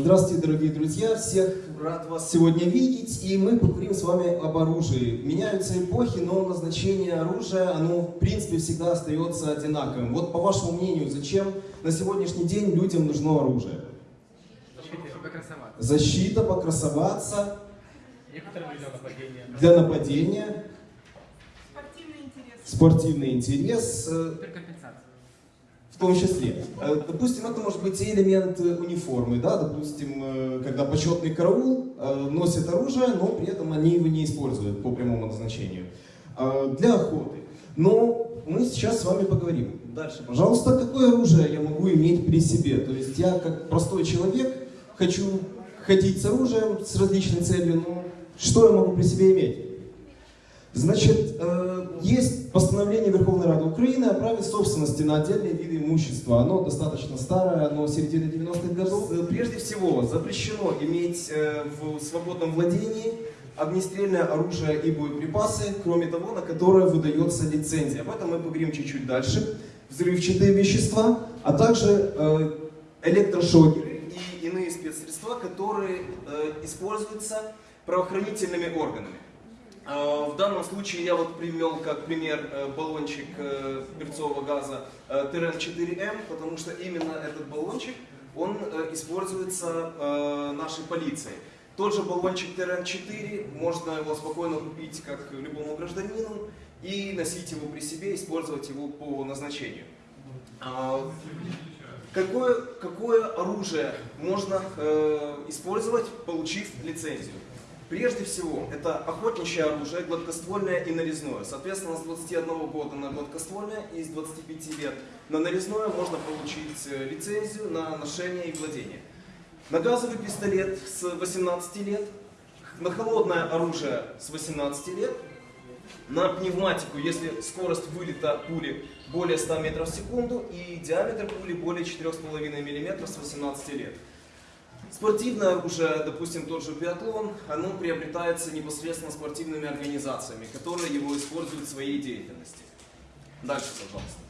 Здравствуйте, дорогие друзья! Всех рад вас сегодня видеть, и мы поговорим с вами об оружии. Меняются эпохи, но назначение оружия, оно в принципе всегда остается одинаковым. Вот по вашему мнению, зачем на сегодняшний день людям нужно оружие? Защита, покрасоваться. Некоторым людям нападение. Для нападения. Спортивный интерес. Спортивный интерес. Том числе. Э, Допустим, это может быть и элемент э, униформы, да, допустим, э, когда почетный караул носит оружие, но при этом они его не используют по прямому назначению. Для охоты. Но мы сейчас с вами поговорим. Дальше, пожалуйста, какое оружие я могу иметь при себе? То есть я как простой человек хочу ходить с оружием с различной целью, но что я могу при себе иметь? Значит, э, есть постановление Верховной Рады Украины о праве собственности на отдельные виды имущества. Оно достаточно старое, оно середины 90-х годов. Прежде всего, запрещено иметь э, в свободном владении огнестрельное оружие и боеприпасы, кроме того, на которое выдается лицензия. Об этом мы поговорим чуть-чуть дальше. Взрывчатые вещества, а также э, электрошокеры и иные спецсредства, которые используются правоохранительными органами. А, В данном случае я вот привел как пример э, баллончик э, перцового газа э, ТРН-4М, потому что именно этот баллончик, он используется нашей полицией. Тот же баллончик ТРН-4, можно его спокойно купить как любому гражданину и носить его при себе, использовать его по назначению. А, Какое, какое оружие можно использовать, получив лицензию? Прежде всего, это охотничье оружие, гладкоствольное и нарезное. Соответственно, с 21 года на гладкоствольное и с 25 лет на нарезное можно получить э, лицензию на ношение и владение. На газовый пистолет с 18 лет, на холодное оружие с 18 лет, на пневматику, если скорость вылета пули более 100 метров в секунду и диаметр пули более 4,5 мм с 18 лет. Спортивное оружие, допустим, тот же биатлон, оно приобретается непосредственно спортивными организациями, которые его используют в своей деятельности. Дальше, пожалуйста.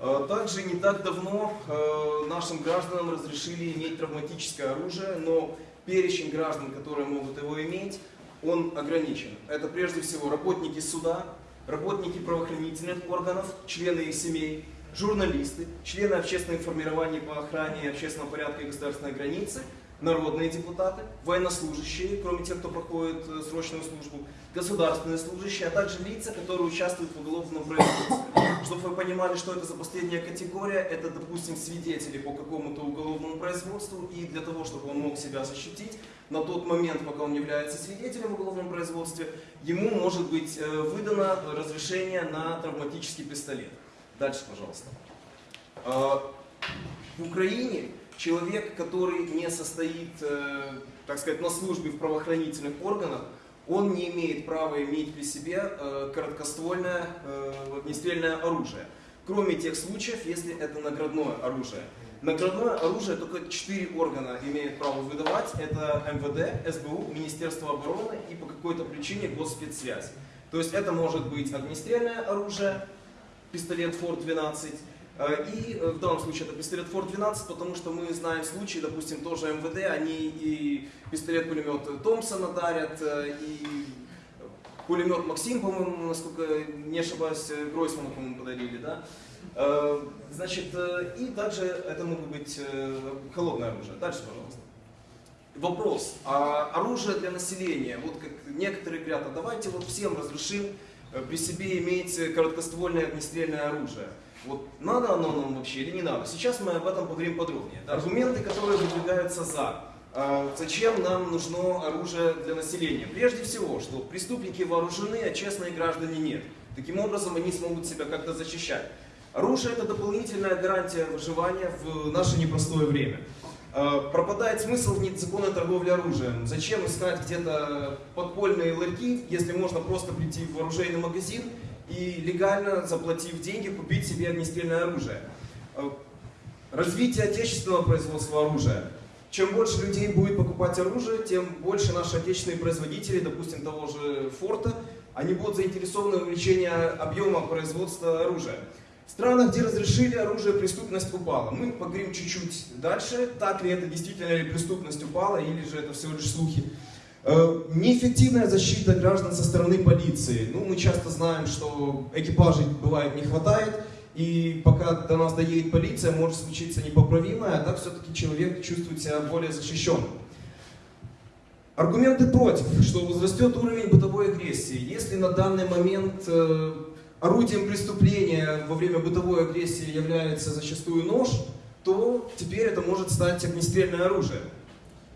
Э, Также не так давно э, нашим гражданам разрешили иметь травматическое оружие, но перечень граждан, которые могут его иметь, он ограничен. Это прежде всего работники суда, работники правоохранительных органов, члены их семей, журналисты, члены общественных формирований по охране общественного порядка и государственной границы, народные депутаты, военнослужащие, кроме тех, кто проходит э, срочную службу, государственные служащие, а также лица, которые участвуют в уголовном производстве. Чтобы вы понимали, что это за последняя категория, это, допустим, свидетели по какому-то уголовному производству, и для того, чтобы он мог себя защитить, на тот момент, пока он является свидетелем в уголовном производстве, ему может быть э, выдано разрешение на травматический пистолет. Дальше, пожалуйста. А, В Украине человек, который не состоит, э, так сказать, на службе в правоохранительных органах, он не имеет права иметь при себе э, короткоствольное э, огнестрельное оружие. Кроме тех случаев, если это наградное оружие. Наградное оружие только четыре органа имеют право выдавать. Это МВД, СБУ, Министерство обороны и по какой-то причине госспецсвязь. То есть это может быть огнестрельное оружие, пистолет Форд-12, Э, И э, в данном случае это пистолет Форд-12, потому что мы знаем случаи, допустим, тоже МВД, они и пистолет-пулемет Томпсона дарят, э, и пулемет Максим, по-моему, насколько не ошибаюсь, э, Гройсману, по-моему, подарили, да? Э, Значит, э, и также это могут быть э, холодное оружие. Дальше, пожалуйста. Вопрос. А оружие для населения, вот как некоторые говорят, а давайте вот всем разрешим э, при себе иметь э, короткоствольное огнестрельное оружие. Вот надо оно нам вообще или не надо? Сейчас мы об этом поговорим подробнее. Да, Аргументы, которые выдвигаются за. А, Зачем нам нужно оружие для населения? Прежде всего, что преступники вооружены, а честные граждане нет. Таким образом, они смогут себя как-то защищать. Оружие – это дополнительная гарантия выживания в наше непростое время. Э, Пропадает смысл незаконной торговле оружием. Зачем искать где-то подпольные ларьки, если можно просто прийти в оружейный магазин и легально, заплатив деньги, купить себе огнестрельное оружие. Э, Развитие отечественного производства оружия. Чем больше людей будет покупать оружие, тем больше наши отечественные производители, допустим, того же Форта, они будут заинтересованы в увеличении объема производства оружия. В странах, где разрешили оружие, преступность упала. Мы поговорим чуть-чуть дальше, так ли это действительно ли преступность упала, или же это всего лишь слухи. Э, неэффективная защита граждан со стороны полиции. Ну, мы часто знаем, что экипажей бывает не хватает, и пока до нас доедет полиция, может случиться непоправимое, а так все-таки человек чувствует себя более защищенным. Аргументы против, что возрастет уровень бытовой агрессии. Если на данный момент э, орудием преступления во время бытовой агрессии является зачастую нож, то теперь это может стать огнестрельное оружие.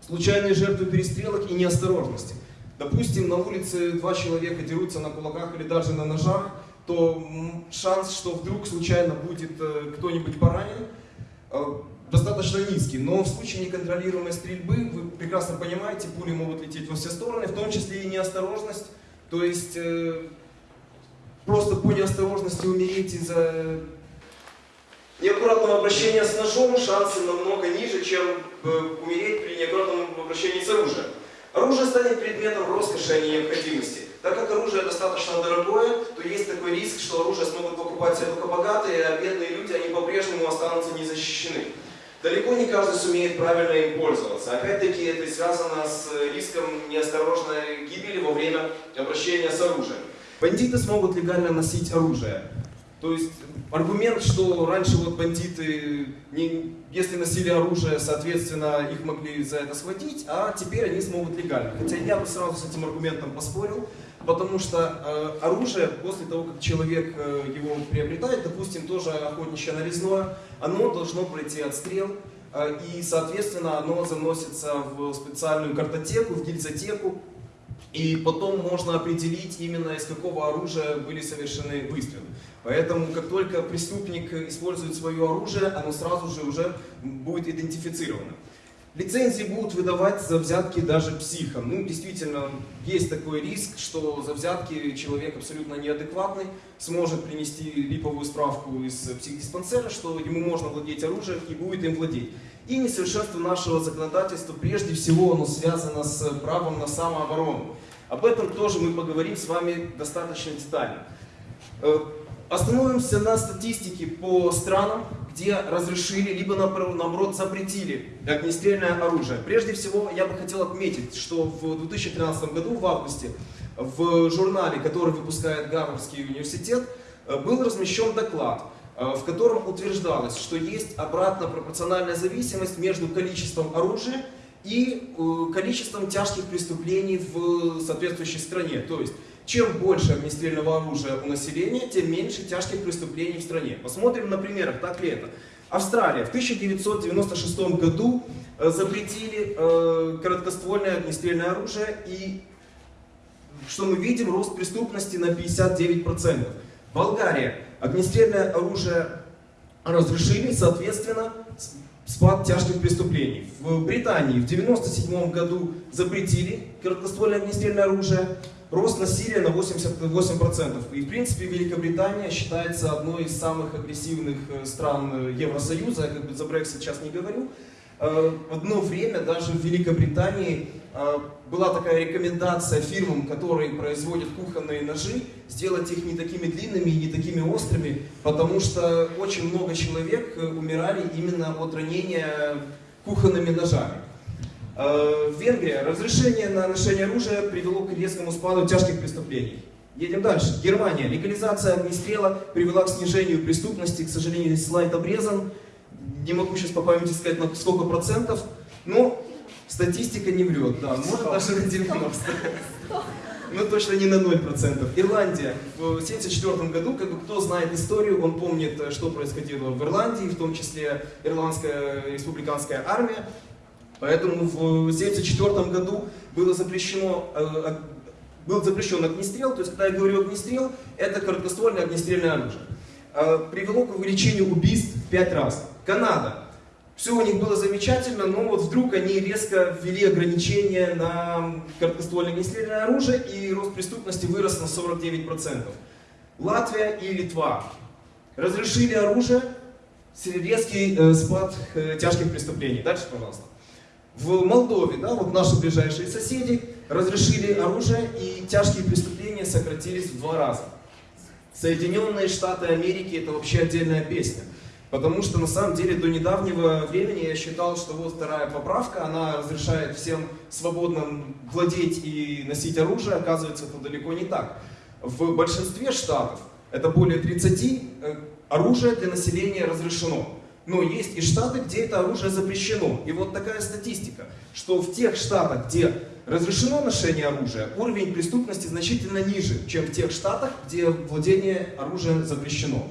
Случайные жертвы перестрелок и неосторожности. Допустим, на улице два человека дерутся на кулаках или даже на ножах, то шанс, что вдруг случайно будет э, кто-нибудь поранен, э, достаточно низкий. Но в случае неконтролируемой стрельбы, вы прекрасно понимаете, пули могут лететь во все стороны, в том числе и неосторожность. То есть э, просто по неосторожности умереть из-за неаккуратного обращения с ножом шансы намного ниже, чем умереть при неаккуратном обращении с оружием. Оружие станет предметом роскоши, а не необходимости. Так как оружие достаточно дорогое, то есть такой риск, что оружие смогут покупать себе только богатые, а бедные люди, они по-прежнему останутся незащищены. Далеко не каждый сумеет правильно им пользоваться. Опять-таки это связано с риском неосторожной гибели во время обращения с оружием. Бандиты смогут легально носить оружие. То есть аргумент, что раньше вот бандиты, не, если носили оружие, соответственно, их могли за это схватить, а теперь они смогут легально. Хотя я бы сразу с этим аргументом поспорил, потому что э, оружие, после того, как человек э, его приобретает, допустим, тоже охотничье нарезное, оно должно пройти отстрел, э, и, соответственно, оно заносится в специальную картотеку, в гильзотеку, и потом можно определить именно из какого оружия были совершены выстрелы. Поэтому, как только преступник использует свое оружие, оно сразу же уже будет идентифицировано. Лицензии будут выдавать за взятки даже психам. Ну, действительно, есть такой риск, что за взятки человек абсолютно неадекватный сможет принести липовую справку из психдиспансера, что ему можно владеть оружием и будет им владеть. И несовершенство нашего законодательства, прежде всего, оно связано с правом на самооборону. Об этом тоже мы поговорим с вами достаточно детально. Остановимся на статистике по странам, где разрешили, либо наоборот запретили огнестрельное оружие. Прежде всего, я бы хотел отметить, что в 2013 году, в августе, в журнале, который выпускает Гарвардский университет, э, был размещен доклад, э, в котором утверждалось, что есть обратно пропорциональная зависимость между количеством оружия и э, количеством тяжких преступлений в соответствующей стране. То есть чем больше огнестрельного оружия у населения, тем меньше тяжких преступлений в стране. Посмотрим на примерах, так ли это. Австралия в 1996 году э, запретили э, короткоствольное огнестрельное оружие и что мы видим, рост преступности на 59%. Болгария огнестрельное оружие разрешили, соответственно, спад тяжких преступлений. В Британии в 1997 году запретили короткоствольное огнестрельное оружие, рост насилия на 88%. И в принципе Великобритания считается одной из самых агрессивных э, стран э, Евросоюза, я как бы за Брексит сейчас не говорю. Э, в одно время даже в Великобритании была такая рекомендация фирмам, которые производят кухонные ножи, сделать их не такими длинными и не такими острыми, потому что очень много человек умирали именно от ранения кухонными ножами. Э, Венгрия. Разрешение на ношение оружия привело к резкому спаду тяжких преступлений. Едем дальше. Германия. Легализация огнестрела привела к снижению преступности. К сожалению, слайд обрезан. Не могу сейчас по памяти сказать на сколько процентов. Но статистика не врет. Да, может даже на 90. Но точно не на 0%. Ирландия. В 1974 году, как бы кто знает историю, он помнит, что происходило в Ирландии, в том числе Ирландская республиканская армия. Поэтому в 1974 году было запрещено, э, был запрещен огнестрел, то есть когда я говорю огнестрел, это короткоствольное огнестрельное оружие. Э, привело к увеличению убийств в 5 раз. Канада. Все у них было замечательно, но вот вдруг они резко ввели ограничения на короткоствольное огнестрельное оружие, и рост преступности вырос на 49%. Латвия и Литва разрешили оружие, резкий э, спад тяжких преступлений. Дальше, пожалуйста. В Молдове, да, вот наши ближайшие соседи, разрешили оружие и тяжкие преступления сократились в два раза. Соединенные Штаты Америки это вообще отдельная песня. Потому что на самом деле до недавнего времени я считал, что вот вторая поправка, она разрешает всем свободно владеть и носить оружие, оказывается, это далеко не так. В большинстве штатов, это более 30, э, оружие для населения разрешено. Но есть и штаты, где это оружие запрещено. И вот такая статистика, что в тех штатах, где разрешено ношение оружия, уровень преступности значительно ниже, чем в тех штатах, где владение оружием запрещено.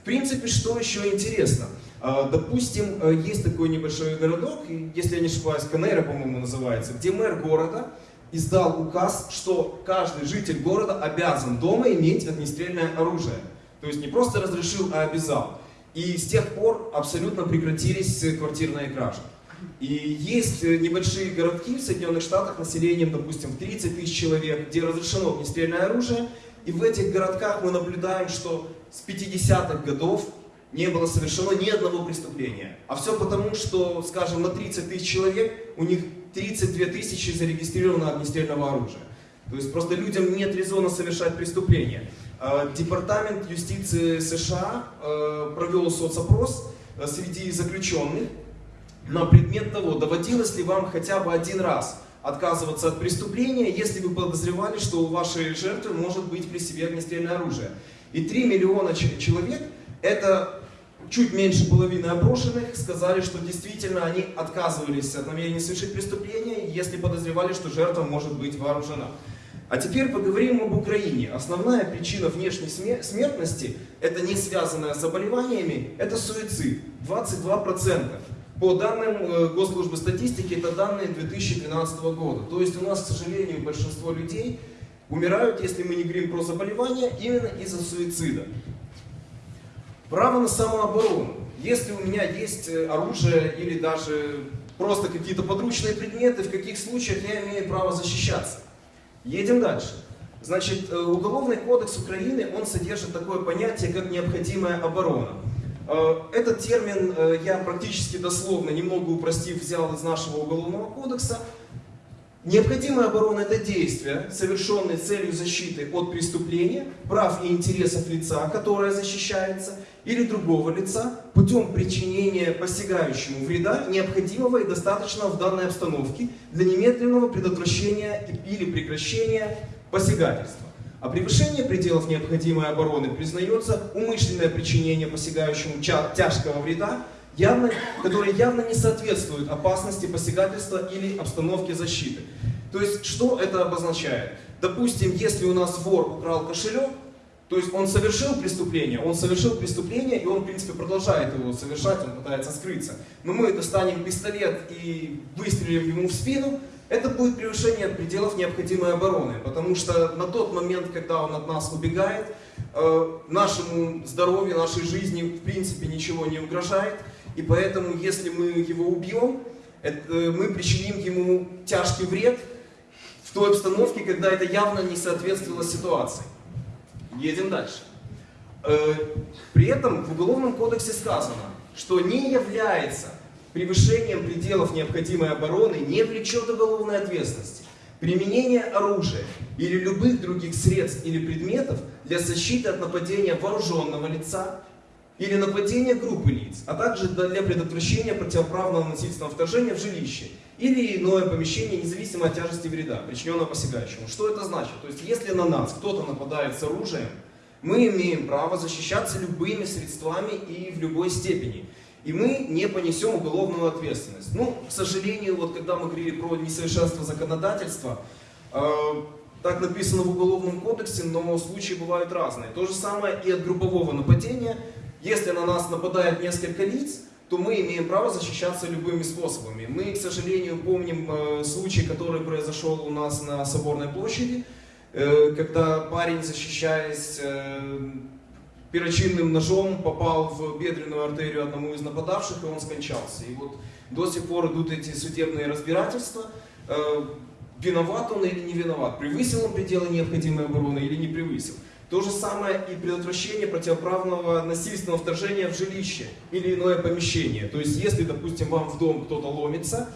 В принципе, что еще интересно? А, допустим, э, есть такой небольшой городок, если я не ошибаюсь, Канейра, по-моему, называется, где мэр города издал указ, что каждый житель города обязан дома иметь огнестрельное оружие. То есть не просто разрешил, а обязал. И с тех пор абсолютно прекратились квартирные кражи. И есть э, небольшие городки в Соединенных Штатах населением, допустим, 30 тысяч человек, где разрешено огнестрельное оружие. И в этих городках мы наблюдаем, что с 50-х годов не было совершено ни одного преступления. А все потому, что, скажем, на 30 тысяч человек у них 32 тысячи зарегистрировано огнестрельного оружия. То есть просто людям нет резона совершать преступления. А, Департамент юстиции США э, провел соцопрос э, среди заключенных на предмет того, доводилось ли вам хотя бы один раз отказываться от преступления, если вы подозревали, что у вашей жертвы может быть при себе огнестрельное оружие. И 3 миллиона человек, это чуть меньше половины опрошенных, сказали, что действительно они отказывались от намерения совершить преступление, если подозревали, что жертва может быть вооружена. А теперь поговорим об Украине. Основная причина внешней смертности, это не связанная с заболеваниями, это суицид. 22%. По данным э, Госслужбы статистики, это данные 2012 года. То есть у нас, к сожалению, большинство людей умирают, если мы не говорим про заболевания, именно из-за суицида. Право на самооборону. Если у меня есть э, оружие или даже просто какие-то подручные предметы, в каких случаях я имею право защищаться? Едем дальше. Значит, э, Уголовный кодекс Украины, он содержит такое понятие, как необходимая оборона. Э, этот термин я практически дословно, немного упростив, взял из нашего Уголовного кодекса. Необходимая оборона – это действия, совершенные целью защиты от преступления, прав и интересов лица, которое защищается, или другого лица путем причинения посягающему вреда, необходимого и достаточного в данной обстановке для немедленного предотвращения или прекращения посягательства. А превышение пределов необходимой обороны признается умышленное причинение посягающему тяжкого вреда, явно, которые явно не соответствуют опасности посягательства или обстановке защиты. То есть, что это обозначает? Допустим, если у нас вор украл кошелек, то есть он совершил преступление, он совершил преступление, и он, в принципе, продолжает его совершать, он пытается скрыться. Но мы достанем пистолет и выстрелим ему в спину, это будет превышение пределов необходимой обороны, потому что на тот момент, когда он от нас убегает, э, нашему здоровью, нашей жизни, в принципе, ничего не угрожает, и поэтому, если мы его убьем, это, мы причиним ему тяжкий вред в той обстановке, когда это явно не соответствовало ситуации. Едем дальше. Э, при этом в Уголовном кодексе сказано, что не является превышением пределов необходимой обороны, не влечет уголовной ответственности. Применение оружия или любых других средств или предметов для защиты от нападения вооруженного лица, или нападения группы лиц, а также для предотвращения противоправного насильственного вторжения в жилище или иное помещение, независимо от тяжести вреда, причиненного посягающему. Что это значит? То есть, если на нас кто-то нападает с оружием, мы имеем право защищаться любыми средствами и в любой степени. И мы не понесем уголовную ответственность. Ну, к сожалению, вот когда мы говорили про несовершенство законодательства, э, так написано в Уголовном кодексе, но случаи бывают разные. То же самое и от группового нападения – если на нас нападает несколько лиц, то мы имеем право защищаться любыми способами. Мы, к сожалению, помним э, случай, который произошел у нас на Соборной площади, э, когда парень, защищаясь э, перочинным ножом, попал в бедренную артерию одному из нападавших, и он скончался. И вот до сих пор идут эти судебные разбирательства. Виноват он или не виноват, превысил он пределы необходимой обороны или не превысил. То же самое и предотвращение противоправного насильственного вторжения в жилище или иное помещение. То есть, если, допустим, вам в дом кто-то ломится,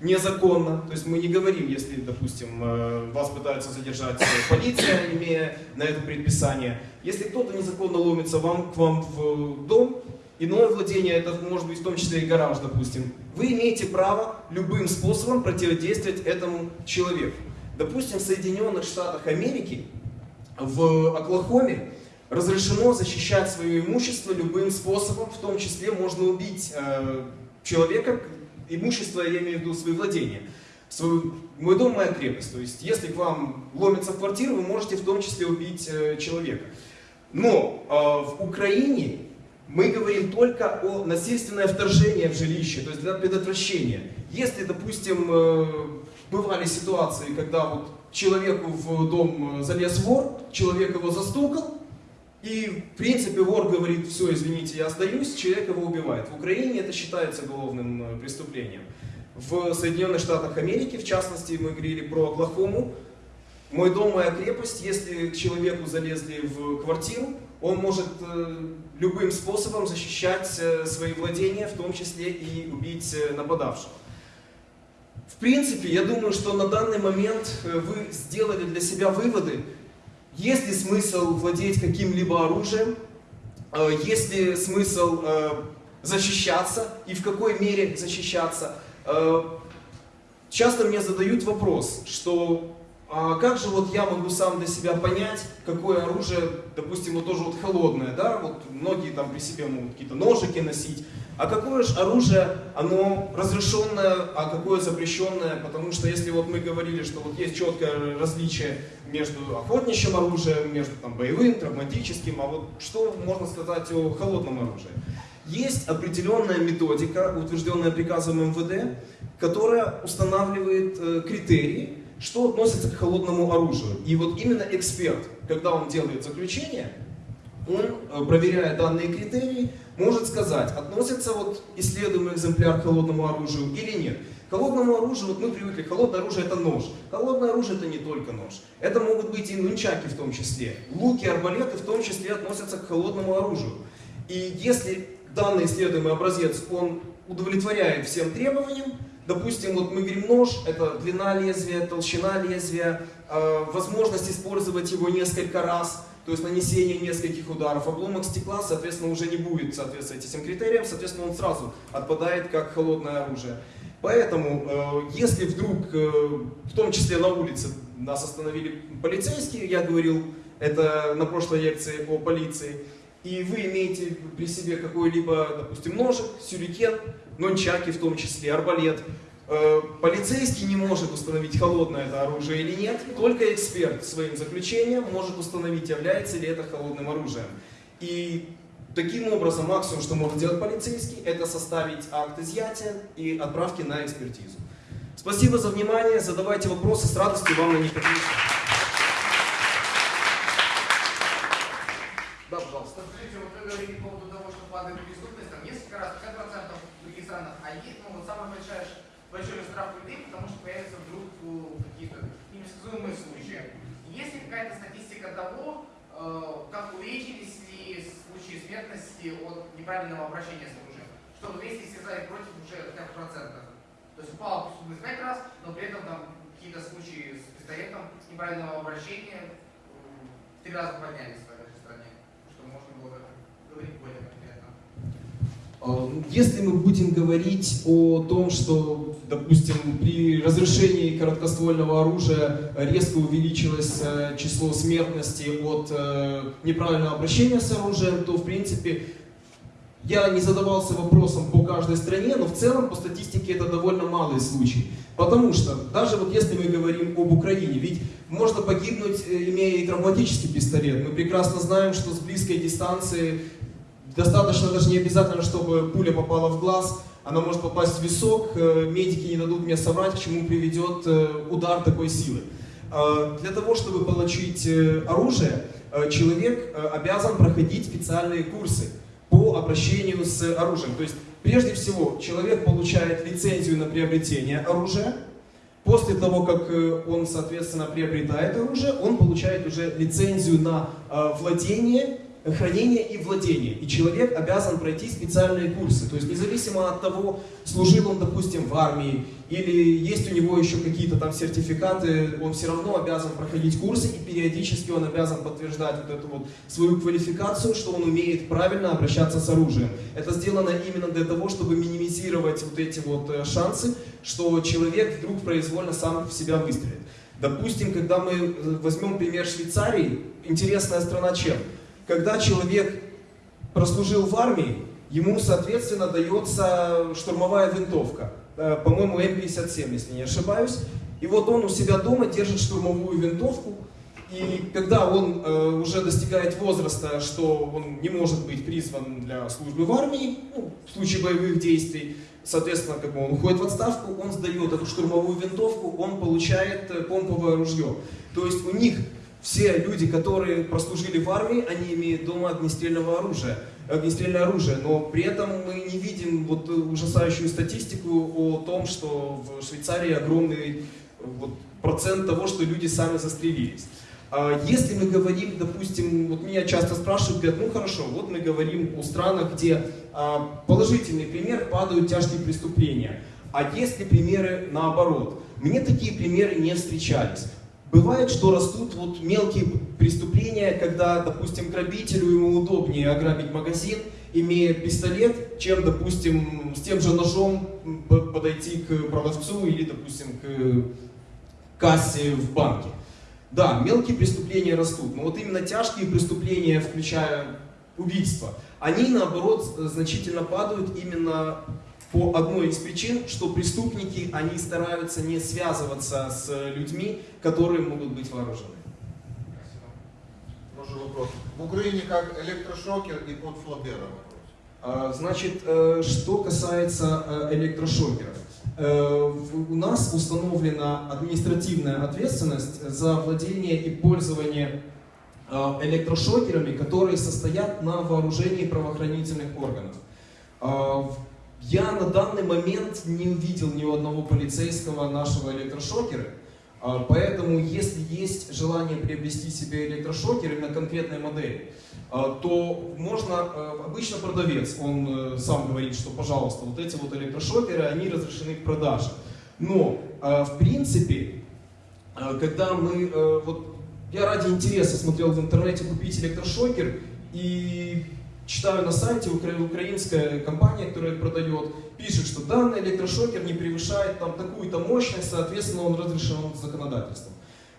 незаконно. То есть мы не говорим, если, допустим, э, вас пытаются задержать полиция, имея на это предписание. Если кто-то незаконно ломится вам, к вам в дом, иное владение, это может быть в том числе и гараж, допустим, вы имеете право любым способом противодействовать этому человеку. Допустим, в Соединенных Штатах Америки, в Оклахоме, разрешено защищать свое имущество любым способом, в том числе можно убить э, человека, имущество, я имею в виду свои владения. Свой, мой дом, моя крепость. То есть, если к вам ломится в квартиру, вы можете в том числе убить э, человека. Но э, в Украине мы говорим только о насильственное вторжение в жилище, то есть для предотвращения. Если, допустим, э, бывали ситуации, когда вот человеку в дом э, залез вор, человек его застукал, и, в принципе, вор говорит, все, извините, я сдаюсь, человек его убивает. В Украине это считается уголовным э, преступлением. В Соединенных Штатах Америки, в частности, мы говорили про Оклахому, мой дом, моя крепость, если к человеку залезли в квартиру, он может э, любым способом защищать свои владения, в том числе и убить нападавшего. В принципе, я думаю, что на данный момент э, вы сделали для себя выводы, есть ли смысл владеть каким-либо оружием? Э, есть ли смысл э, защищаться? И в какой мере защищаться? Часто мне задают вопрос, что а как же вот я могу сам для себя понять, какое оружие, допустим, вот тоже вот холодное, да, вот многие там при себе могут какие-то ножики носить, а какое же оружие, оно разрешенное, а какое запрещенное, потому что если вот мы говорили, что вот есть четкое различие между охотничьим оружием, между там, боевым, травматическим, а вот что можно сказать о холодном оружии? Есть определенная методика, утвержденная приказом МВД, которая устанавливает э, критерии, что относится к холодному оружию. И вот именно эксперт, когда он делает заключение, он, э, проверяя данные критерии, может сказать, относится вот исследуемый экземпляр к холодному оружию или нет. К холодному оружию, вот мы привыкли, холодное оружие это нож. Холодное оружие это не только нож. Это могут быть и нунчаки в том числе. Луки, арбалеты в том числе относятся к холодному оружию. И если данный исследуемый образец, он удовлетворяет всем требованиям, допустим, вот мы говорим нож, это длина лезвия, толщина лезвия, э, возможность использовать его несколько раз, то есть нанесение нескольких ударов. Обломок стекла, соответственно, уже не будет соответствовать этим критериям, соответственно, он сразу отпадает как холодное оружие. Поэтому, э, если вдруг, э, в том числе на улице, нас остановили полицейские, я говорил это на прошлой лекции о полиции, и вы имеете при себе какой-либо, допустим, ножик, сюрикен, нончаки в том числе, арбалет, Э, полицейский не может установить, холодное это оружие или нет, только эксперт своим заключением может установить, является ли это холодным оружием. И таким образом максимум, что может сделать полицейский, это составить акт изъятия и отправки на экспертизу. Спасибо за внимание, задавайте вопросы, с радостью вам на них отвечу. Да, пожалуйста. Скажите, вот вы говорили по поводу того, что падает преступность, там несколько раз, 50% в других странах, а есть, ну, вот самая большая большой страх людей, потому что появятся вдруг ну, какие-то непредсказуемые случаи. Есть ли какая-то статистика того, э, как увеличились ли случаи смертности от неправильного обращения с оружием? Что вот если связали против уже хотя бы процентов. То есть упала преступность 5 раз, но при этом там какие-то случаи с пистолетом неправильного обращения в три раза поднялись в этой стране. Что можно было говорить более если мы будем говорить о том, что допустим, при разрешении короткоствольного оружия резко увеличилось э, число смертности от э, неправильного обращения с оружием, то, в принципе, я не задавался вопросом по каждой стране, но в целом по статистике это довольно малый случай. Потому что, даже вот если мы говорим об Украине, ведь можно погибнуть, э, имея и травматический пистолет. Мы прекрасно знаем, что с близкой дистанции достаточно даже не обязательно, чтобы пуля попала в глаз, она может попасть в висок, э, медики не дадут мне соврать, к чему приведет э, удар такой силы. Э, для того, чтобы получить оружие, человек обязан проходить специальные курсы по обращению с оружием. То есть, прежде всего, человек получает лицензию на приобретение оружия. После того, как он, соответственно, приобретает оружие, он получает уже лицензию на владение хранение и владение. И человек обязан пройти специальные курсы. То есть независимо от того, служил он, допустим, в армии, или есть у него еще какие-то там сертификаты, он все равно обязан проходить курсы, и периодически он обязан подтверждать вот эту вот свою квалификацию, что он умеет правильно обращаться с оружием. Это сделано именно для того, чтобы минимизировать вот эти вот э, шансы, что человек вдруг произвольно сам в себя выстрелит. Допустим, когда мы э, возьмем пример Швейцарии, интересная страна чем? Когда человек прослужил в армии, ему, соответственно, дается штурмовая винтовка. Э, по-моему, М57, если не ошибаюсь. И вот он у себя дома держит штурмовую винтовку, и когда он э, уже достигает возраста, что он не может быть призван для службы в армии, ну, в случае боевых действий, соответственно, как бы он уходит в отставку, он сдает эту штурмовую винтовку, он получает э, помповое ружье. То есть у них все люди, которые прослужили в армии, они имеют дома огнестрельного оружия, огнестрельное оружие, но при этом мы не видим вот ужасающую статистику о том, что в Швейцарии огромный вот, процент того, что люди сами застрелились. А если мы говорим, допустим, вот меня часто спрашивают, говорят, ну хорошо, вот мы говорим о странах, где а, положительный пример падают тяжкие преступления. А есть ли примеры наоборот? Мне такие примеры не встречались. Бывает, что растут вот мелкие преступления, когда, допустим, грабителю ему удобнее ограбить магазин, имея пистолет, чем, допустим, с тем же ножом подойти к продавцу или, допустим, к кассе в банке. Да, мелкие преступления растут, но вот именно тяжкие преступления, включая убийство, они, наоборот, значительно падают именно по одной из причин, что преступники, они стараются не связываться с людьми, которые могут быть вооружены. Спасибо. вопрос. В Украине как электрошокер и под флабера а, Значит, э, что касается э, электрошокеров. Э, у нас установлена административная ответственность за владение и пользование электрошокерами, которые состоят на вооружении правоохранительных органов. Я на данный момент не увидел ни у одного полицейского нашего электрошокера, а, поэтому если есть желание приобрести себе электрошокер именно конкретной модели, а, то можно, а, обычно продавец, он э, сам говорит, что пожалуйста, вот эти вот электрошокеры, они разрешены к продаже. Но в принципе, когда мы, э, вот я ради интереса смотрел в интернете купить электрошокер, и читаю на сайте, украинская компания, которая продает, пишет, что данный электрошокер не превышает там такую-то мощность, соответственно, он разрешен законодательством.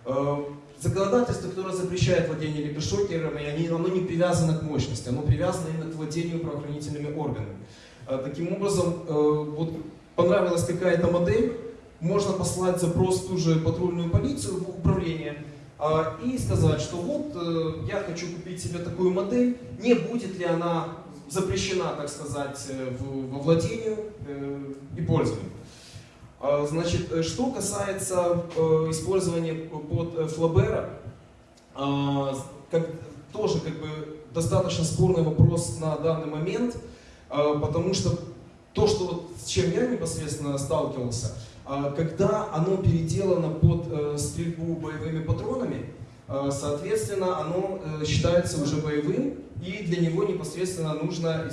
Э, законодательство, которое запрещает владение электрошокерами, оно не привязано к мощности, оно привязано именно к владению правоохранительными органами. Э, таким образом, э, вот понравилась какая-то модель, можно послать запрос в ту же патрульную полицию, в управление, и сказать, что вот э, я хочу купить себе такую модель, не будет ли она запрещена, так сказать, э, во владению э, и пользованию. А, значит, что касается использования под Флабера, а, тоже как бы достаточно спорный вопрос на данный момент, потому что то, что с чем я непосредственно сталкивался, а, когда оно переделано под э, стрельбу боевыми патронами, э, соответственно, оно э, считается уже боевым, и для него непосредственно нужна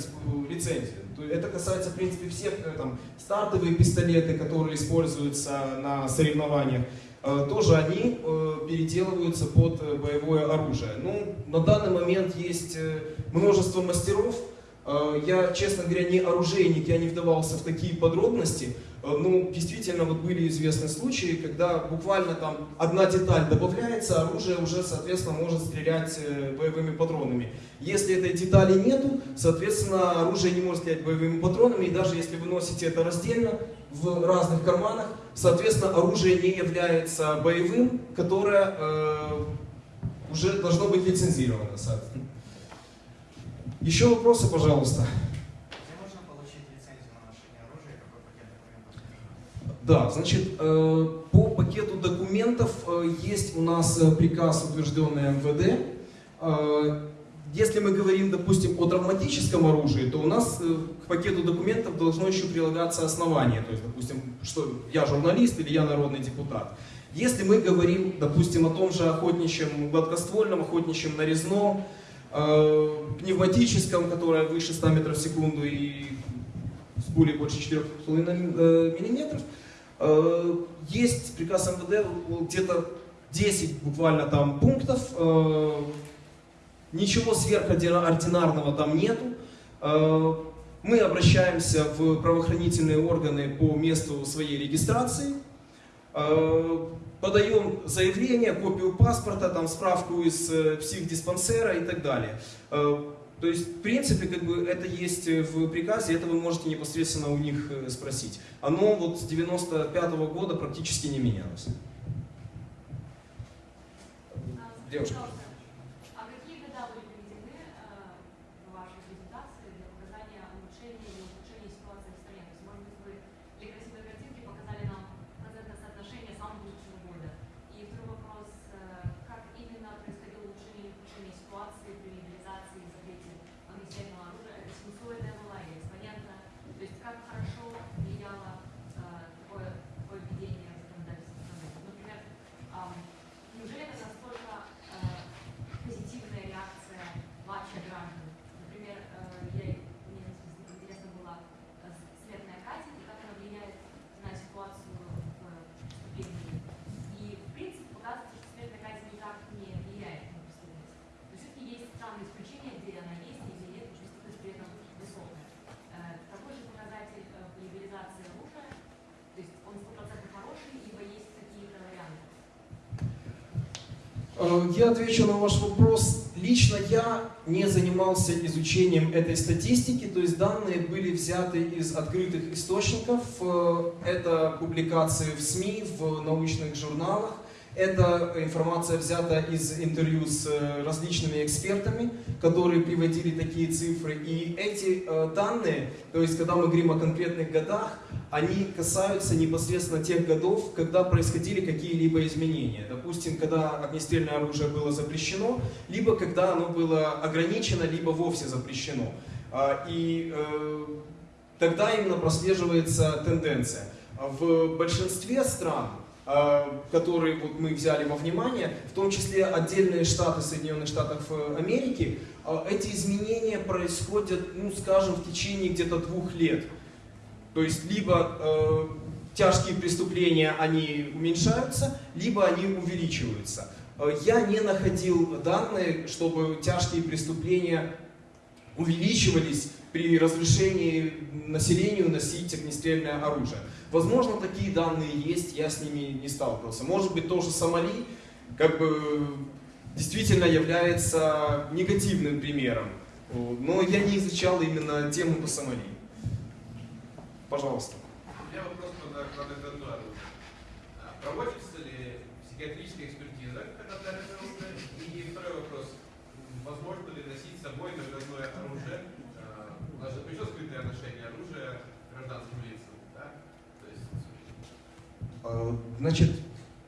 лицензия. Это касается, в принципе, всех там, стартовые пистолеты, которые используются на соревнованиях, тоже они переделываются под боевое оружие. Ну, на данный момент есть множество мастеров. Я, честно говоря, не оружейник, я не вдавался в такие подробности, ну, действительно, вот были известны случаи, когда буквально там одна деталь добавляется, оружие уже, соответственно, может стрелять э, боевыми патронами. Если этой детали нету, соответственно, оружие не может стрелять боевыми патронами, и даже если вы носите это раздельно, в разных карманах, соответственно, оружие не является боевым, которое э, уже должно быть лицензировано. Еще вопросы, пожалуйста. Да, значит, э, по пакету документов э, есть у нас э, приказ, утвержденный МВД. Если мы говорим, допустим, о травматическом оружии, то у нас к пакету документов должно еще прилагаться основание. То есть, допустим, что я журналист или я народный депутат. Если мы говорим, допустим, о том же охотничьем гладкоствольном, охотничьем нарезном, пневматическом, которое выше 100 метров в секунду и с пулей больше 4,5 э, миллиметров. Есть приказ МВД, где-то 10 буквально там пунктов, э, ничего сверхординарного там нету. Э, Мы обращаемся в правоохранительные органы по месту своей регистрации, Э, подаем заявление, копию паспорта, там, справку из э, психдиспансера и так далее. Э, То есть, в принципе, как бы это есть в приказе, это вы можете непосредственно у них э, спросить. Оно вот с 95 года практически не менялось. А, Девушка. пожалуйста, А какие года были приведены э, в вашей презентации для показания улучшения или ухудшения ситуации в стране? То есть, может быть, вы для красивой картинки показали нам процентное соотношение самого лучшего года. И второй вопрос, э, как именно происходило улучшение или ухудшение ситуации при легализации и запрете огнестрельного оружия? Это синусоидная была или экспонентная? То есть, как хорошо влияло э, такое, такое введение в законодательство страны? Например, ам, Неужели это настолько э, позитивная реакция ваших граждан? Например, э, я, мне интересно было э, смертная казнь и как она влияет на ситуацию в преступлении. И, в принципе, показывается, что смертная казнь никак не влияет на преступность. Но все-таки есть странные исключения, где она есть и где нет, и преступность при этом высокая. Э, такой же показатель э, в легализации оружия, то есть он стопроцентно хороший, либо есть какие-то варианты. Э, Я отвечу на ваш вопрос. Лично я не занимался изучением этой статистики, то есть данные были взяты из открытых источников. Э, Это публикации в СМИ, в научных журналах. Эта информация взята из интервью с э, различными экспертами, которые приводили такие цифры. И эти э, данные, то есть когда мы говорим о конкретных годах, они касаются непосредственно тех годов, когда происходили какие-либо изменения. Допустим, когда огнестрельное оружие было запрещено, либо когда оно было ограничено, либо вовсе запрещено. А, И э, тогда именно прослеживается тенденция. В большинстве стран, которые вот мы взяли во внимание, в том числе отдельные штаты Соединенных Штатов э, Америки, э, эти изменения происходят, ну, скажем, в течение где-то двух лет. То есть либо э, тяжкие преступления они уменьшаются, либо они увеличиваются. Э, Я не находил данные, чтобы тяжкие преступления увеличивались при разрешении населению носить огнестрельное оружие. Возможно, такие данные есть, я с ними не сталкивался. Может быть, тоже Сомали как бы действительно является негативным примером. Но я не изучал именно тему по Сомали. Пожалуйста. У меня вопрос по. А Проводится ли психиатрическая экспертиза, когда? И второй вопрос. Возможно ли носить с собой наградное оружие? А, У нас же запрещено скрытое ношение оружия гражданским лицам, да? То есть Э, Значит,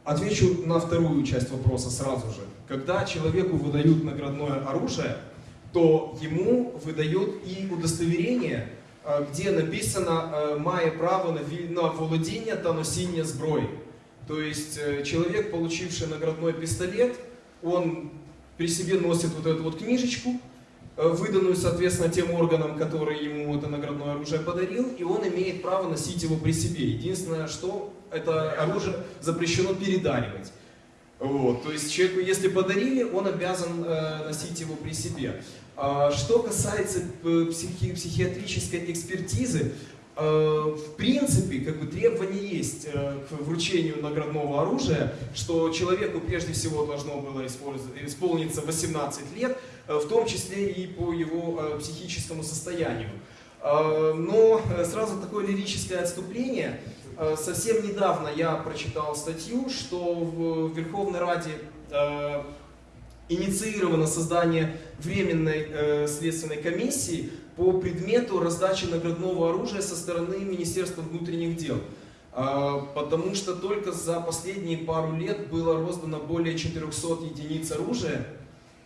отвечу на вторую часть вопроса сразу же. Когда человеку выдают наградное оружие, то ему выдают и удостоверение, э, где написано э, «має право на віль- на володіння та носіння зброї». То есть э, человек, получивший наградной пистолет, он при себе носит вот эту вот книжечку, э, выданную, соответственно, тем органам, которые ему это наградное оружие подарил, и он имеет право носить его при себе. Единственное, что это оружие запрещено передаривать. Вот, то есть человеку, если подарили, он обязан э, носить его при себе. А, что касается э, психи- психиатрической экспертизы, э, в принципе, как бы требования есть э, к вручению наградного оружия, что человеку прежде всего должно было исполниться 18 лет, э, в том числе и по его э, психическому состоянию. Э, Но э, сразу такое лирическое отступление. Э, Совсем недавно я прочитал статью, что в Верховной Раде э, инициировано создание временной э, следственной комиссии по предмету раздачи наградного оружия со стороны Министерства внутренних дел. Потому что только за последние пару лет было роздано более 400 единиц оружия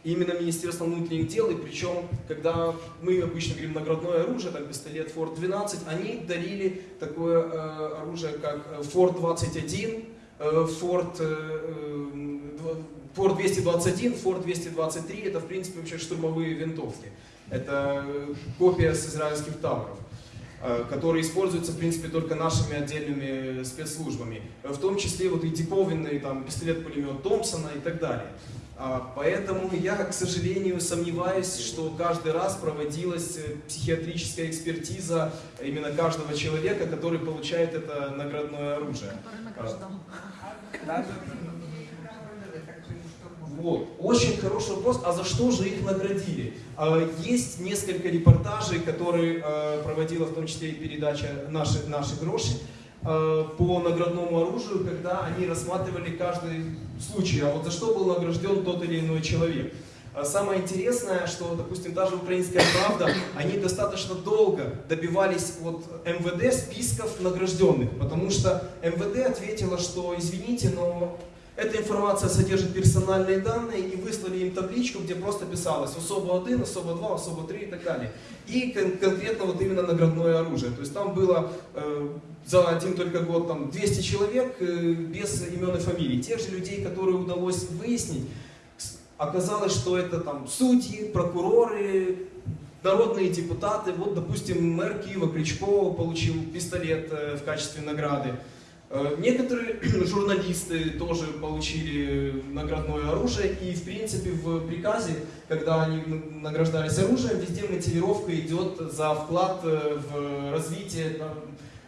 именно Министерством внутренних дел, и причем, когда мы обычно говорим наградное оружие, там пистолет Форд 12, они дарили такое э, оружие, как Форд 21, э, Форд э, э, Фор 221, Фор 223 это в принципе вообще штурмовые винтовки. Это э, копия с израильских тавров э, которые используются, в принципе, только нашими отдельными спецслужбами. В том числе вот и диковинный там, пистолет-пулемет Томпсона и так далее. А, Поэтому я, к сожалению, сомневаюсь, что каждый раз проводилась э, психиатрическая экспертиза именно каждого человека, который получает это наградное оружие. Вот. Очень хороший вопрос, а за что же их наградили? А, Есть несколько репортажей, которые проводила в том числе и передача «Наши, наши гроши», по наградному оружию, когда они рассматривали каждый случай, а вот за что был награжден тот или иной человек. А Самое интересное, что, допустим, даже «Украинская правда», они достаточно долго добивались от МВД списков награжденных, потому что МВД ответила, что, извините, но эта информация содержит персональные данные, и выслали им табличку, где просто писалось особо 1, особо 2, особо 3 и так далее. И кон- конкретно вот именно наградное оружие. То есть там было э, за один только год там 200 человек э, без имен и фамилий. Тех же людей, которые удалось выяснить, оказалось, что это там судьи, прокуроры, народные депутаты. Вот, допустим, мэр Киева Кричко получил пистолет э, в качестве награды. Э, Некоторые журналисты тоже получили наградное оружие, и в принципе в приказе, когда они награждались оружием, везде мотивировка идет за вклад э, в развитие там,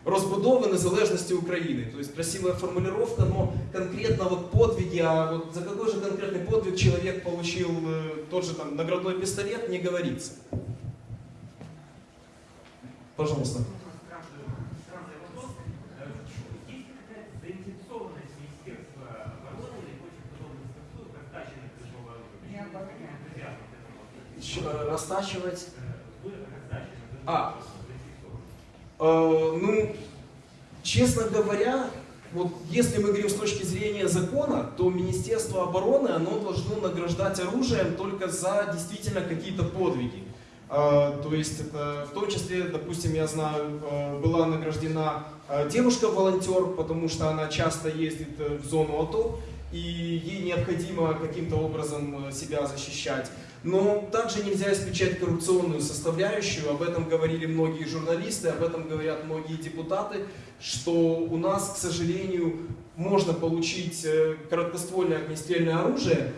розбудови незалежності України. То есть красивая формулировка, но конкретно вот подвиги, а вот за какой же конкретный подвиг человек получил э, тот же там наградной пистолет, не говорится. Пожалуйста. Странный вопрос. Э, Есть ли какая-то заинтересованность Министерства обороны или прочих подобных структур в раздаче наградного оружия? Энтузиазм к этому вопросу? Щ- э, Растачивать А. Э, ну, честно говоря, вот если мы говорим с точки зрения закона, то Министерство обороны, оно должно награждать оружием только за действительно какие-то подвиги. Э, То есть это в том числе, допустим, я знаю, э, была награждена э, девушка-волонтер, потому что она часто ездит в зону АТО, и ей необходимо каким-то образом себя защищать. Но также нельзя исключать коррупционную составляющую, об этом говорили многие журналисты, об этом говорят многие депутаты, что у нас, к сожалению, можно получить э, короткоствольное огнестрельное оружие.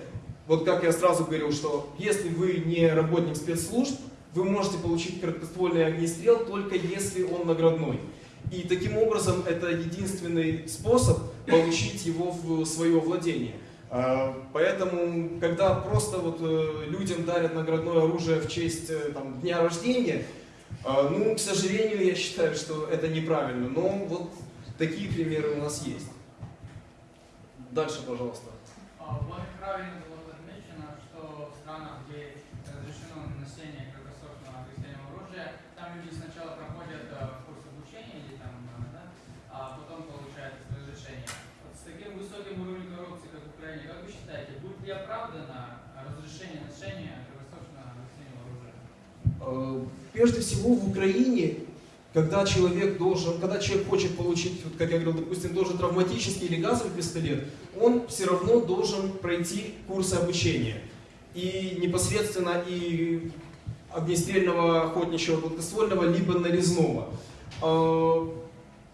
Вот как я сразу говорил, что если вы не работник спецслужб, вы можете получить короткоствольный огнестрел только если он наградной. И таким образом это единственный способ получить его в свое владение. А, Поэтому, когда просто вот э, людям дарят наградное оружие в честь э, там, дня рождения, а, ну, к сожалению, я считаю, что это неправильно. Но вот такие примеры у нас есть. Дальше, пожалуйста. А, В вашей правильно было отмечено, что в странах, где разрешено носение краткосрочного огнестрельного оружия, там люди сначала проходят э, курс обучения или там, э, да, а потом получают разрешение. Вот с таким высоким уровнем коррупции, как в Украине, как вы считаете, будет ли оправдано разрешение ношения краткосрочного огнестрельного оружия? Э, Прежде всего в Украине, когда человек должен, когда человек хочет получить, вот как я говорил, допустим, должен травматический или газовый пистолет, он все равно должен пройти курсы обучения. И непосредственно и огнестрельного, охотничьего, гладкоствольного, либо нарезного.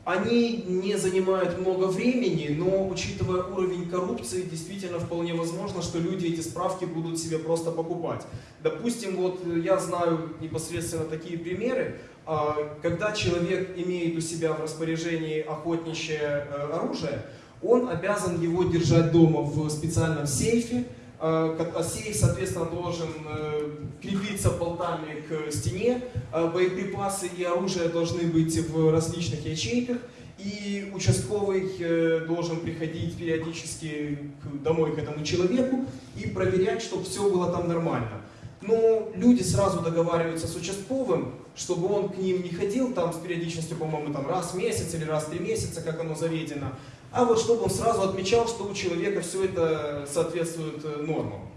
Они не занимают много времени, но учитывая уровень коррупции, действительно вполне возможно, что люди эти справки будут себе просто покупать. Допустим, вот э, я знаю непосредственно такие примеры, а, когда человек имеет у себя в распоряжении охотничье э, оружие, он обязан его держать дома в специальном сейфе, как- а сейф, соответственно, должен э, крепиться болтами к стене, боеприпасы и оружие должны быть в различных ячейках, и участковый э, должен приходить периодически домой к этому человеку и проверять, чтобы все было там нормально. Но люди сразу договариваются с участковым, чтобы он к ним не ходил там с периодичностью, по-моему, там раз в месяц или раз в три месяца, как оно заведено, а вот чтобы он сразу отмечал, что у человека все это соответствует э, нормам.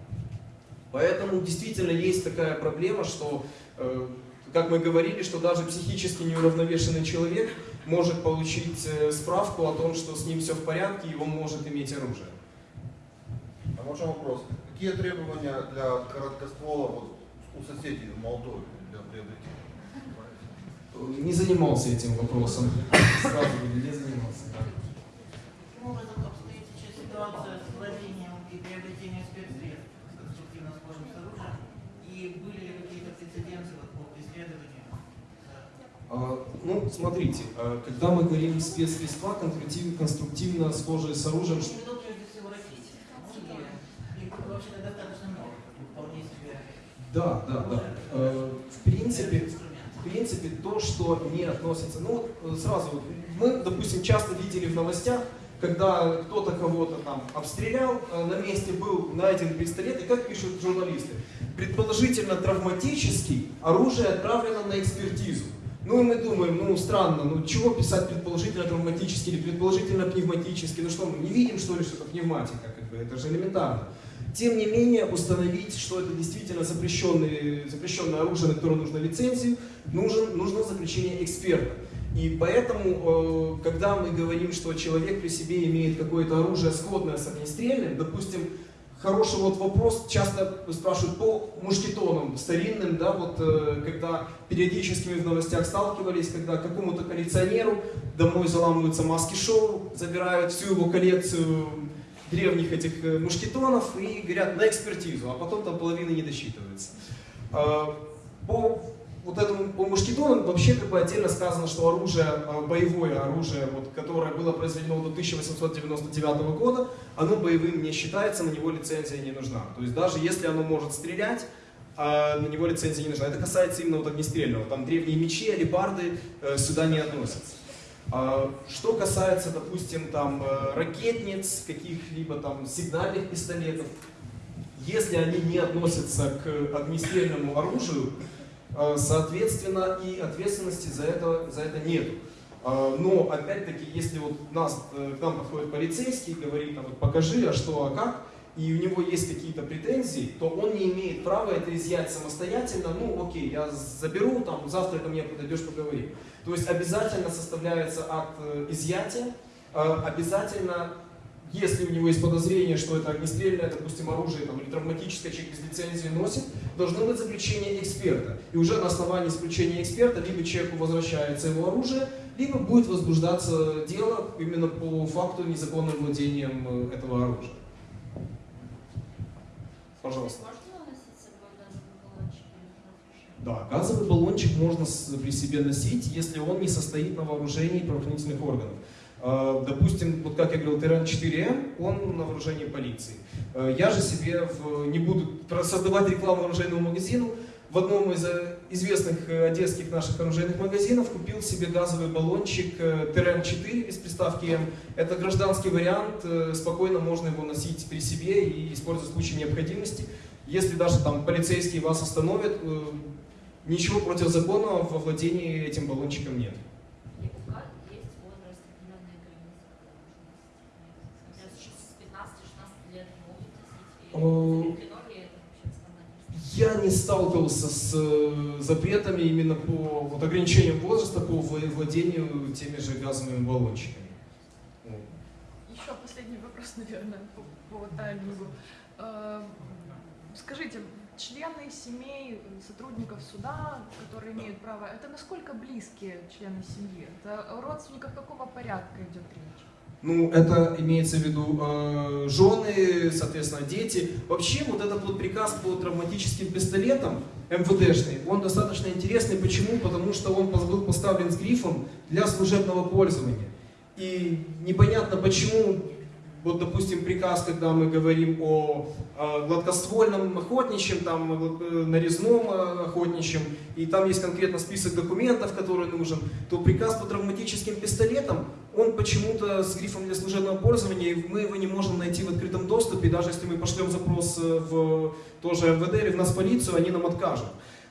Поэтому действительно есть такая проблема, что, э, как мы говорили, что даже психически неуравновешенный человек может получить э, справку о том, что с ним все в порядке и он может иметь оружие. А Можно вопрос? Какие требования для короткоствола вот, у соседей в Молдове для приобретения? Не занимался этим вопросом. Сразу не занимался. да. Каким образом обстоит сейчас ситуация с владением и приобретением спецсредств с конструктивно схожим с оружием? И были ли какие-то прецеденты вот по преследованию? А, Ну, смотрите, а, когда мы говорим спецсредства, конструктив- конструктивно схожие с оружием, Я имею в виду прежде всего ракеты. И их вообще достаточно много, вполне себе. да, да, да. Э, В принципе, инструмент. в принципе, то, что не относится, ну вот э, сразу, мы, допустим, часто видели в новостях, когда кто-то кого-то там обстрелял, э, на месте был найден пистолет, и как пишут журналисты, предположительно травматический, оружие отправлено на экспертизу. Ну и мы думаем, ну странно, ну чего писать предположительно травматический или предположительно пневматический, ну что, мы не видим что ли, что это пневматика, как бы, это же элементарно. Тем не менее, установить, что это действительно запрещенное, запрещенное оружие, на которое нужна лицензию, нужен, нужно заключение эксперта. И поэтому, э, когда мы говорим, что человек при себе имеет какое-то оружие сходное с огнестрельным, допустим, хороший вот вопрос, часто спрашивают по мушкетонам старинным, да, вот э, когда периодически мы в новостях сталкивались, когда какому-то коллекционеру домой заламываются маски шоу, забирают всю его коллекцию древних этих э, мушкетонов и говорят на экспертизу, а потом там половина не досчитывается. По вот этому по мушкетонам вообще как бы отдельно сказано, что оружие, а, боевое оружие, вот, которое было произведено до 1899 года, оно боевым не считается, на него лицензия не нужна. То есть даже если оно может стрелять, а на него лицензия не нужна. Это касается именно вот огнестрельного. Там древние мечи, алебарды э, сюда не относятся. А, Что касается, допустим, там э, ракетниц, каких-либо там сигнальных пистолетов, если они не относятся к огнестрельному оружию, соответственно, и ответственности за это, за это нет. Но, опять-таки, если вот нас, э, к нам подходит полицейский и говорит, там, покажи, а что, а как, и у него есть какие-то претензии, то он не имеет права это изъять самостоятельно, ну окей, я заберу, там, завтра ко мне подойдешь, поговорим. То есть обязательно составляется акт э, изъятия, э, обязательно, если у него есть подозрение, что это огнестрельное, допустим, оружие там, или травматическое, человек без лицензии носит, должно быть заключение эксперта. И уже на основании заключения эксперта либо человеку возвращается его оружие, либо будет возбуждаться дело именно по факту незаконным владением э, этого оружия. Пожалуйста. Да, газовый баллончик можно при себе носить, если он не состоит на вооружении правоохранительных органов. Э, Допустим, вот как я говорил, ТРН-4М, он на вооружении полиции. Э, Я же себе, в- не буду создавать рекламу оружейному магазину, в одном из э, известных одесских наших оружейных магазинов купил себе газовый баллончик э, ТРН-4 без приставки М. Это гражданский вариант, спокойно можно его носить при себе и использовать в случае необходимости. Если даже там полицейские вас остановят, ничего противозаконного во владении этим баллончиком нет. И у ГАЗ есть возраст определенной границы, когда можно носить. Например, с 15-16 лет могут носить. И О. закреплено ли это вообще в стандарте? Я не сталкивался с э, запретами именно по вот, ограничениям возраста по вла- владению теми же газовыми баллончиками. Еще последний вопрос, наверное, по, по таймингу. Э, Скажите, члены семей сотрудников суда, которые имеют право, это насколько близкие члены семьи? Это о родственниках какого порядка идет речь? Ну, это имеется в виду э, жены, соответственно, дети. Вообще, вот этот вот приказ по травматическим пистолетам МВДшный, он достаточно интересный. Почему? Потому что он был поставлен с грифом для служебного пользования. И непонятно почему, вот, допустим, приказ, когда мы говорим о гладкоствольном охотничьем, там, э, нарезном э, охотничьем, и там есть конкретно список документов, который нужен, то приказ по травматическим пистолетам, он почему-то с грифом для служебного пользования, мы его не можем найти в открытом доступе, даже если мы пошлем запрос э, в тоже МВД или в нас полицию, они нам откажут.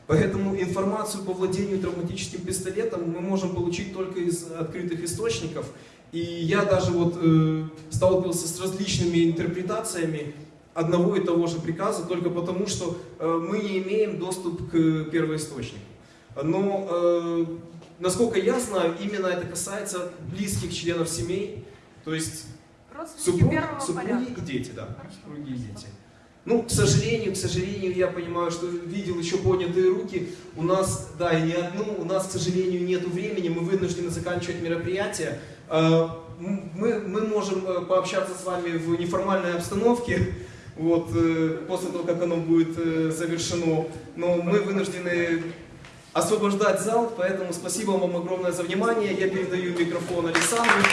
Поэтому информацию по владению травматическим пистолетом мы можем получить только из открытых источников. И я даже вот э, сталкивался с различными интерпретациями одного и того же приказа, только потому что э, мы не имеем доступ к первоисточнику. Но, э, насколько я знаю, именно это касается близких членов семей. То есть Супруг, супруги порядка. и дети, да. Хорошо. Супруги и дети. Ну, к сожалению, к сожалению, я понимаю, что видел еще поднятые руки. У нас, да, и не одну, у нас, к сожалению, нет времени, мы вынуждены заканчивать мероприятие. Э, Мы, мы можем э, пообщаться с вами в неформальной обстановке, вот, э, после того, как оно будет завершено. Но мы вынуждены освобождать зал, поэтому спасибо вам огромное за внимание. Я передаю микрофон Александру.